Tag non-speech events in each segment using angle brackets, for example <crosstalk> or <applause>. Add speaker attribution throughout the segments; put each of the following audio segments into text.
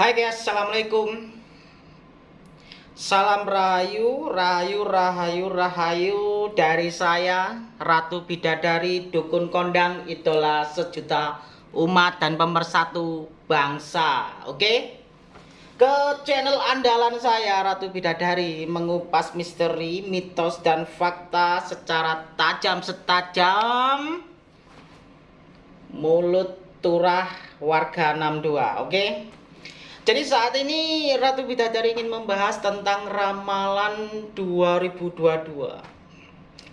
Speaker 1: Hai guys, Assalamualaikum Salam Rahayu, Rahayu, Rahayu, Rahayu Dari saya, Ratu Bidadari, Dukun Kondang Idola sejuta umat dan pemersatu bangsa Oke? Ke channel andalan saya, Ratu Bidadari Mengupas misteri, mitos, dan fakta secara tajam setajam Mulut turah warga 62 Oke? Jadi saat ini Ratu Bidadari ingin membahas tentang ramalan 2022.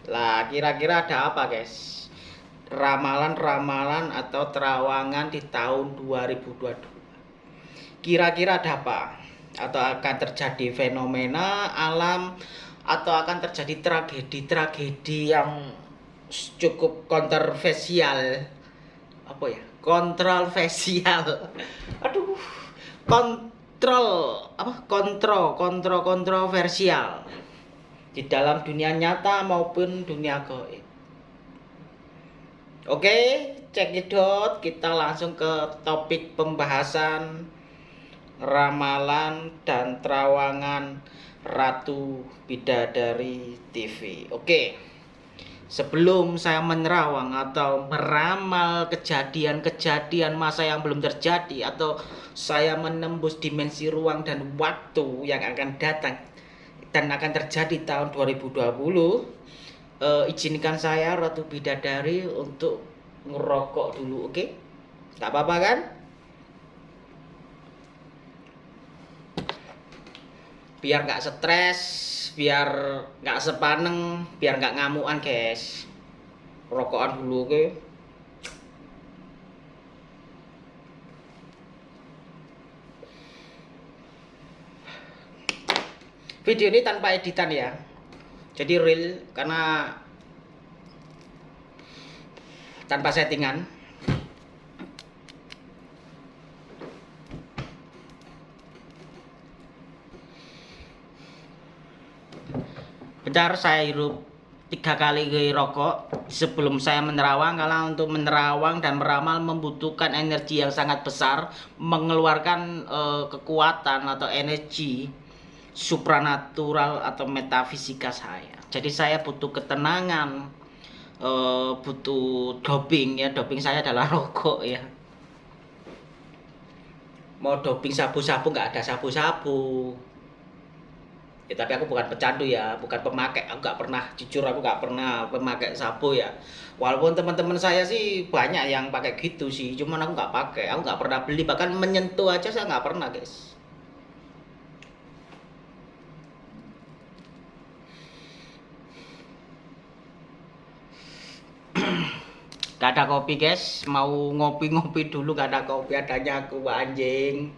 Speaker 1: Lah, kira-kira ada apa, guys? Ramalan-ramalan atau terawangan di tahun 2022. Kira-kira ada apa? Atau akan terjadi fenomena alam atau akan terjadi tragedi-tragedi yang cukup kontroversial. Apa ya? Kontroversial. <laughs> Aduh kontrol apa kontrol kontrol kontroversial di dalam dunia nyata maupun dunia goib. Oke, cekidot kita langsung ke topik pembahasan ramalan dan terawangan Ratu Bidadari TV. Oke sebelum saya menerawang atau meramal kejadian-kejadian masa yang belum terjadi atau saya menembus dimensi ruang dan waktu yang akan datang dan akan terjadi tahun 2020 eh, izinkan saya Ratu Bidadari untuk ngerokok dulu oke okay? nggak apa-apa kan biar nggak stres biar nggak sepaneng biar nggak ngamuan guys. Rokokan dulu ke video ini tanpa editan ya. Jadi real karena tanpa settingan saya hirup tiga kali rokok. Sebelum saya menerawang karena untuk menerawang dan meramal membutuhkan energi yang sangat besar mengeluarkan uh, kekuatan atau energi supranatural atau metafisika saya. Jadi saya butuh ketenangan uh, butuh doping ya. Doping saya adalah <laughs> rokok ya. Mau doping sabu-sabu nggak ada sabu-sabu ya tapi aku bukan pecandu ya bukan pemakai. Aku nggak pernah jujur aku nggak pernah pemakai sabu ya. Walaupun teman-teman saya sih banyak yang pakai gitu sih cuman aku nggak pakai. Aku nggak pernah beli bahkan menyentuh aja saya nggak pernah guys. Gak ada kopi guys, mau ngopi-ngopi dulu gak ada kopi adanya aku anjing.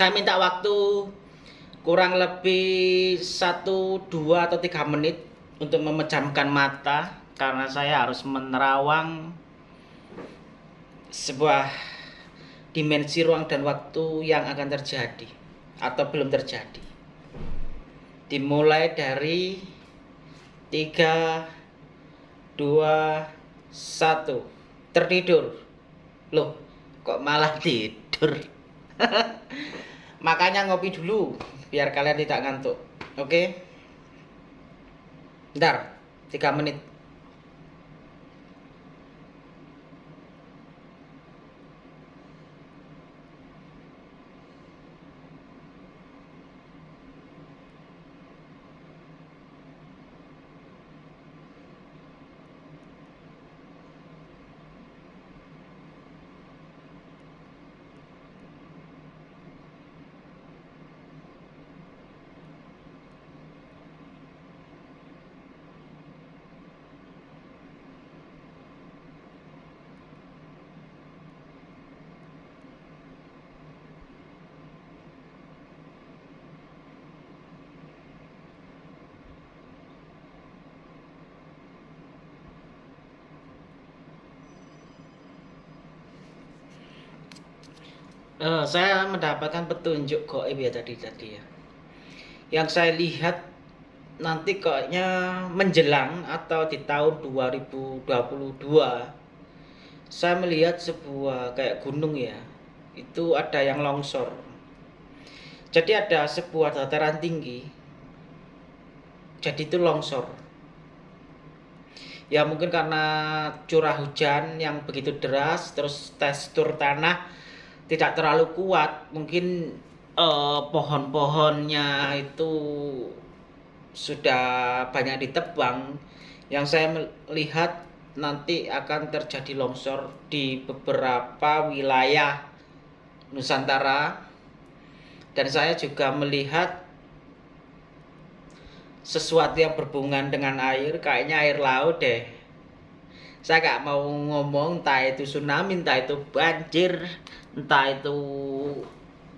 Speaker 1: Saya minta waktu kurang lebih satu dua atau tiga menit untuk memejamkan mata karena saya harus menerawang sebuah dimensi ruang dan waktu yang akan terjadi atau belum terjadi. Dimulai dari tiga dua satu. Tertidur. Loh kok malah tidur <laughs> Makanya ngopi dulu biar kalian tidak ngantuk. Oke? Okay? Bentar, 3 menit. Uh, saya mendapatkan petunjuk goib ya tadi tadi ya. Yang saya lihat nanti kayaknya menjelang atau di tahun 2022 saya melihat sebuah kayak gunung ya itu ada yang longsor. Jadi ada sebuah dataran tinggi jadi itu longsor. Ya mungkin karena curah hujan yang begitu deras terus tekstur tanah tidak terlalu kuat. Mungkin eh, pohon-pohonnya itu sudah banyak ditebang. Yang saya melihat nanti akan terjadi longsor di beberapa wilayah Nusantara. Dan saya juga melihat sesuatu yang berhubungan dengan air. Kayaknya air laut deh. Saya gak mau ngomong entah itu tsunami entah itu banjir entah itu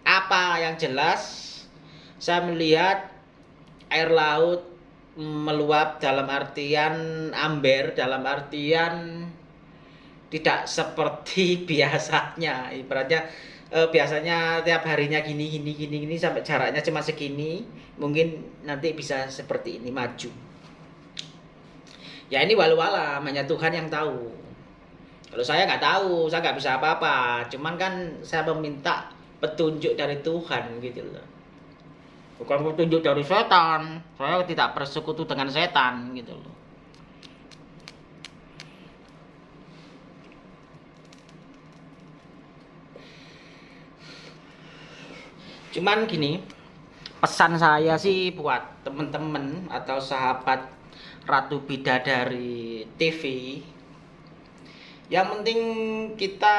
Speaker 1: apa yang jelas saya melihat air laut meluap dalam artian amber dalam artian tidak seperti <laughs> biasanya. Ibaratnya eh, biasanya tiap harinya gini gini gini gini sampai jaraknya cuma segini mungkin nanti bisa seperti ini maju. Ya ini walau alam hanya Tuhan yang tahu kalau saya nggak tahu, saya nggak bisa apa-apa. Cuman kan saya meminta petunjuk dari Tuhan gitu loh. Bukan petunjuk dari setan. Saya tidak bersekutu dengan setan gitu loh. Cuman gini, pesan saya sih buat temen-temen atau sahabat Ratu Bidadari TV yang penting kita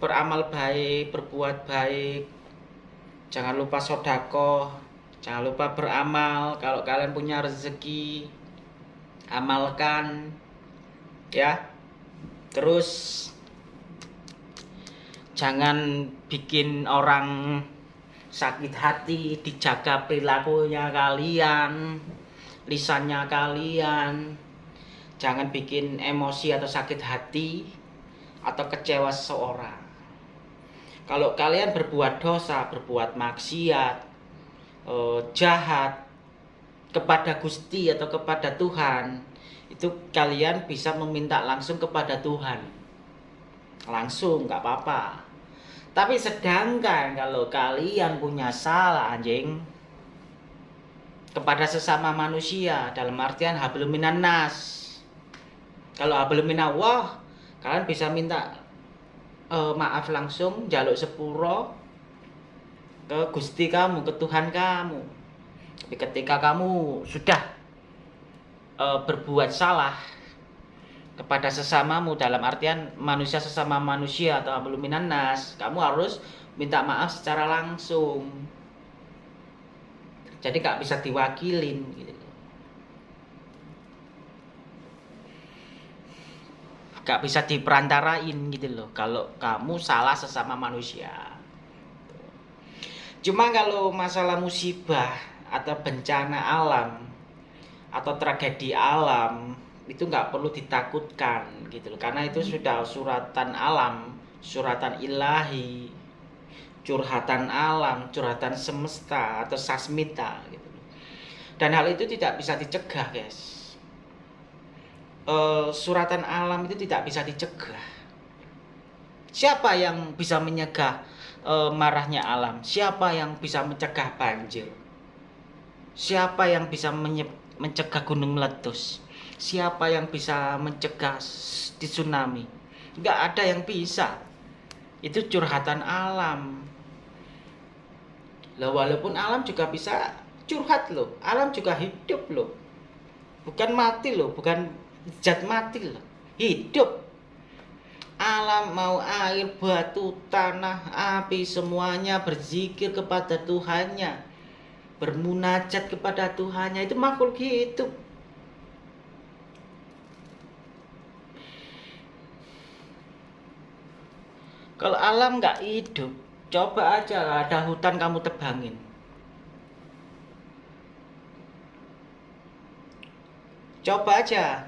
Speaker 1: beramal baik berbuat baik. Jangan lupa sodako jangan lupa beramal. Kalau kalian punya rezeki amalkan ya. Terus jangan bikin orang sakit hati dijaga perilakunya kalian lisannya kalian jangan bikin emosi atau sakit hati atau kecewa seseorang. Kalau kalian berbuat dosa, berbuat maksiat, eh, jahat kepada Gusti atau kepada Tuhan, itu kalian bisa meminta langsung kepada Tuhan. Langsung, nggak apa-apa. Tapi sedangkan kalau kalian punya salah anjing kepada sesama manusia dalam artian habluminan nas kalau belum minawah kalian bisa minta uh, maaf langsung jaluk sepuro ke Gusti kamu ke Tuhan kamu. Tapi ketika kamu sudah uh, berbuat salah kepada sesamamu dalam artian manusia sesama manusia atau belum nas kamu harus minta maaf secara langsung. Jadi nggak bisa diwakilin gitu gak bisa diperantarain gitu loh. Kalau kamu salah sesama manusia. Cuma kalau masalah musibah atau bencana alam atau tragedi alam itu nggak perlu ditakutkan gitu loh. Karena itu sudah suratan alam suratan ilahi curhatan alam curhatan semesta atau sasmita gitu loh. Dan hal itu tidak bisa dicegah guys uh, suratan alam itu tidak bisa dicegah. Siapa yang bisa menyegah uh, marahnya alam? Siapa yang bisa mencegah banjir? Siapa yang bisa mencegah gunung meletus? Siapa yang bisa mencegah di tsunami? Enggak ada yang bisa. Itu curhatan alam. Loh, walaupun alam juga bisa curhat loh. Alam juga hidup loh. Bukan mati loh, bukan zat mati loh. Hidup. Alam mau air batu tanah api semuanya berzikir kepada Tuhannya. Bermunajat kepada Tuhannya. Itu makhluk hidup. Kalau alam nggak hidup coba aja ada hutan kamu tebangin. Coba aja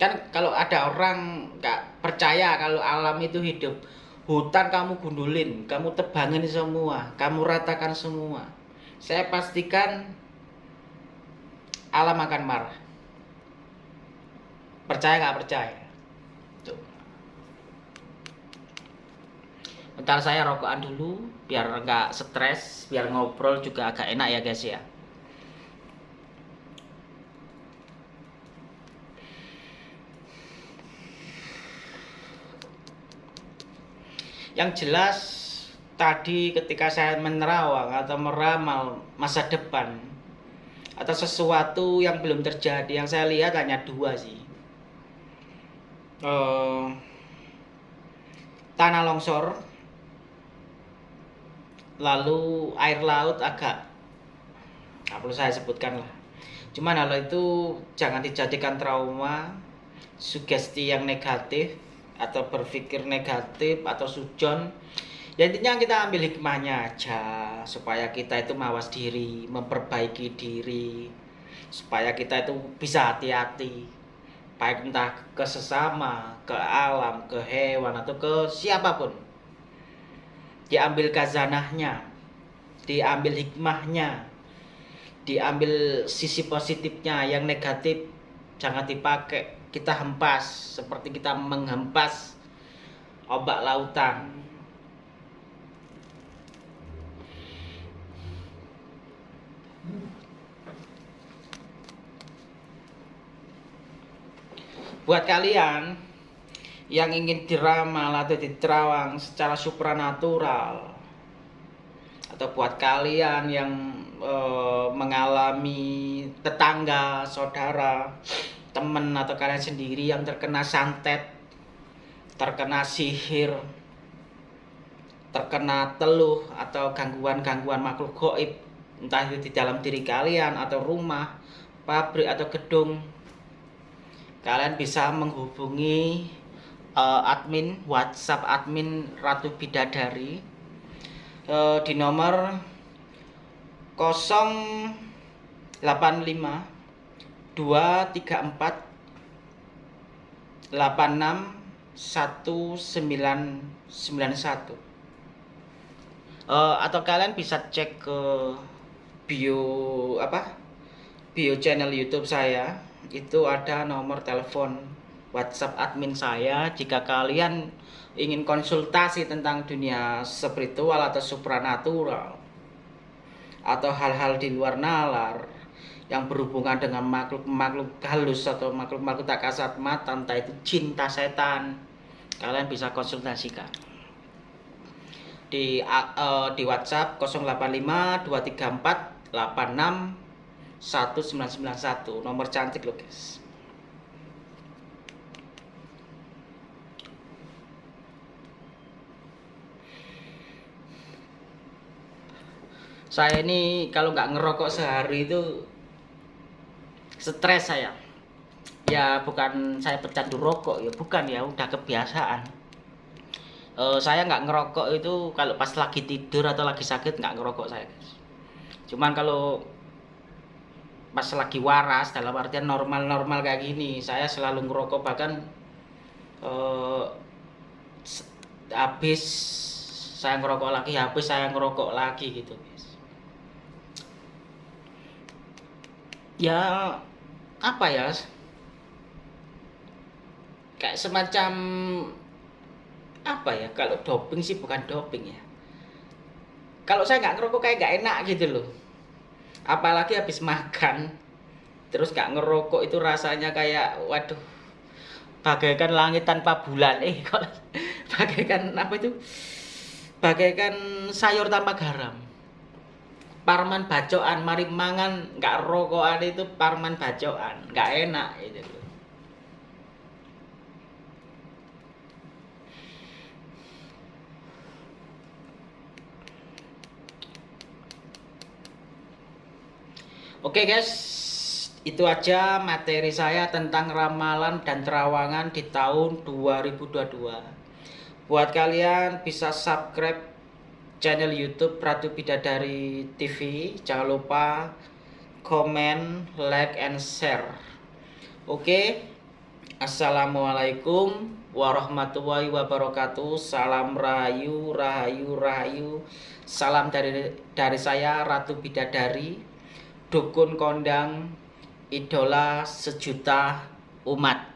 Speaker 1: kan kalau ada orang nggak percaya kalau alam itu hidup hutan kamu gundulin, kamu tebangin semua, kamu ratakan semua. Saya pastikan alam akan marah. Percaya nggak percaya? Bentar saya rokokan dulu, biar nggak stres, biar ngobrol juga agak enak ya guys ya. Yang jelas tadi ketika saya menerawang atau meramal masa depan atau sesuatu yang belum terjadi yang saya lihat hanya dua sih. Uh, tanah longsor lalu air laut agak nggak perlu saya sebutkan lah. Cuman hal itu jangan dijadikan trauma sugesti yang negatif atau berpikir negatif atau sujon ya intinya kita ambil hikmahnya aja supaya kita itu mawas diri memperbaiki diri supaya kita itu bisa hati-hati. Baik entah ke sesama ke alam ke hewan atau ke siapa pun. Diambil kazanahnya diambil hikmahnya diambil sisi positifnya yang negatif jangan dipakai kita hempas seperti kita menghempas obat lautan. Buat kalian yang ingin diramal atau diterawang secara supranatural atau buat kalian yang e, mengalami tetangga, saudara temen atau kalian sendiri yang terkena santet terkena sihir terkena teluh atau gangguan-gangguan makhluk goib entah itu di dalam diri kalian atau rumah pabrik atau gedung kalian bisa menghubungi uh, admin WhatsApp admin Ratu Bidadari uh, di nomor 085 dua tiga empat delapan satu sembilan sembilan satu. Eh, atau kalian bisa cek ke bio apa? Bio channel YouTube saya. Itu ada nomor telepon WhatsApp admin saya. Jika kalian ingin konsultasi tentang dunia spiritual atau supranatural atau hal-hal di luar nalar yang berhubungan dengan makhluk-makhluk halus atau makhluk-makhluk tak kasat mata entah itu cinta setan kalian bisa konsultasikan. Di uh, di WhatsApp 085 234 86 1991 nomor cantik loh guys saya ini kalau nggak ngerokok sehari itu stres saya. Ya bukan saya pecandu rokok ya bukan ya udah kebiasaan. Uh, saya nggak ngerokok itu kalau pas lagi tidur atau lagi sakit nggak ngerokok saya guys. Cuman kalau pas lagi waras dalam artian normal-normal kayak gini saya selalu ngerokok bahkan uh, habis saya ngerokok lagi habis saya ngerokok lagi gitu guys ya apa ya? Kayak semacam apa ya? Kalau doping sih bukan doping ya. Kalau saya nggak ngerokok kayak nggak enak gitu loh. Apalagi habis makan terus nggak ngerokok itu rasanya kayak waduh bagaikan langit tanpa bulan. Eh kok <laughs> bagaikan apa itu? Bagaikan sayur tanpa garam parman bacoan mari mangan nggak rokokan itu parman bacoan nggak enak itu Oke guys, itu aja materi saya tentang ramalan dan terawangan di tahun 2022. Buat kalian bisa subscribe channel YouTube Ratu Bidadari TV. Jangan lupa komen, like, and share. Oke, Assalamualaikum warahmatullahi wabarakatuh. Salam rahayu, rahayu, rahayu. Salam dari dari saya Ratu Bidadari, dukun kondang, idola sejuta umat.